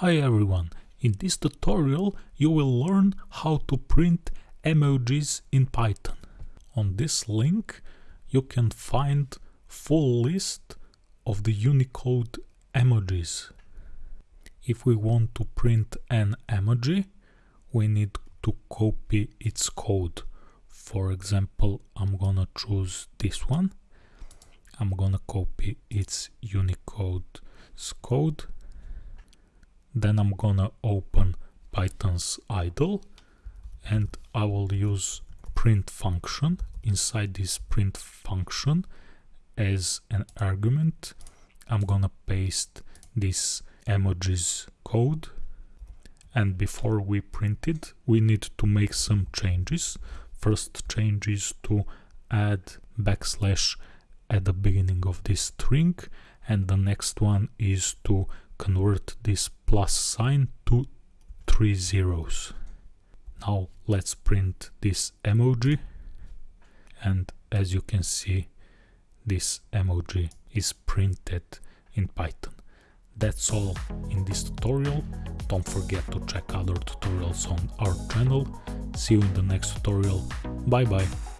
Hi everyone, in this tutorial you will learn how to print emojis in Python. On this link you can find full list of the Unicode emojis. If we want to print an emoji, we need to copy its code. For example, I'm gonna choose this one. I'm gonna copy its Unicode code then I'm gonna open Python's idle and I will use print function inside this print function as an argument. I'm gonna paste this emojis code. And before we print it we need to make some changes. First change is to add backslash at the beginning of this string and the next one is to convert this plus sign to three zeros. Now let's print this emoji and as you can see this emoji is printed in Python. That's all in this tutorial. Don't forget to check other tutorials on our channel. See you in the next tutorial. Bye bye.